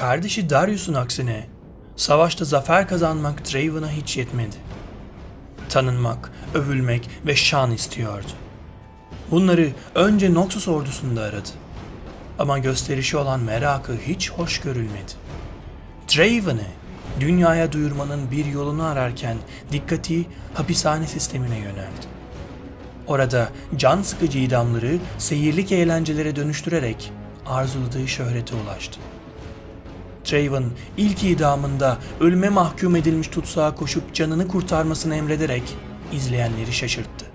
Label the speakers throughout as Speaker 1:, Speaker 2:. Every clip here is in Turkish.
Speaker 1: Kardeşi Darius'un aksine savaşta zafer kazanmak Draven'a hiç yetmedi. Tanınmak, övülmek ve şan istiyordu. Bunları önce Noxus ordusunda aradı. Ama gösterişi olan merakı hiç hoş görülmedi. Draven'ı dünyaya duyurmanın bir yolunu ararken dikkati hapishane sistemine yöneldi. Orada can sıkıcı idamları seyirlik eğlencelere dönüştürerek arzuladığı şöhrete ulaştı. Draven ilk idamında ölüme mahkum edilmiş tutsağa koşup canını kurtarmasını emrederek izleyenleri şaşırttı.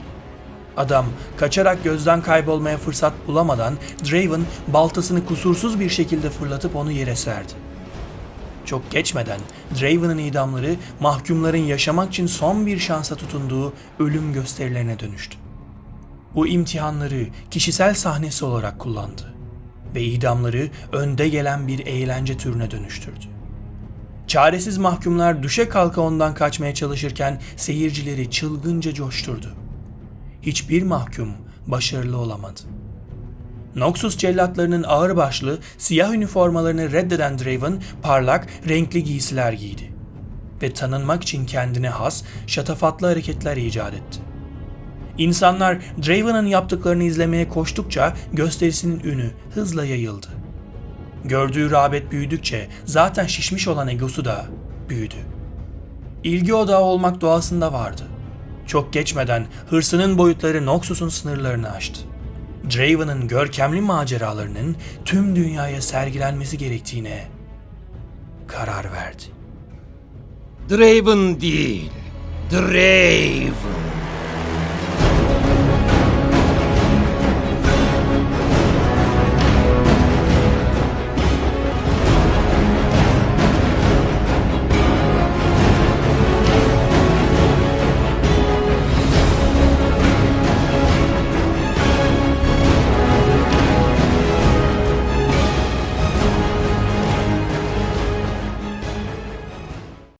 Speaker 1: Adam kaçarak gözden kaybolmaya fırsat bulamadan Draven baltasını kusursuz bir şekilde fırlatıp onu yere serdi. Çok geçmeden Draven'ın idamları mahkumların yaşamak için son bir şansa tutunduğu ölüm gösterilerine dönüştü. Bu imtihanları kişisel sahnesi olarak kullandı ve idamları önde gelen bir eğlence türüne dönüştürdü. Çaresiz mahkumlar düşe kalka ondan kaçmaya çalışırken seyircileri çılgınca coşturdu. Hiçbir mahkum başarılı olamadı. Noxus cellatlarının ağırbaşlı siyah üniformalarını reddeden Draven parlak, renkli giysiler giydi ve tanınmak için kendine has, şatafatlı hareketler icat etti. İnsanlar Draven'ın yaptıklarını izlemeye koştukça gösterisinin ünü hızla yayıldı. Gördüğü rağbet büyüdükçe zaten şişmiş olan egosu da büyüdü. İlgi odağı olmak doğasında vardı. Çok geçmeden hırsının boyutları Noxus'un sınırlarını aştı. Draven'ın görkemli maceralarının tüm dünyaya sergilenmesi gerektiğine karar verdi.
Speaker 2: Draven değil, Draven.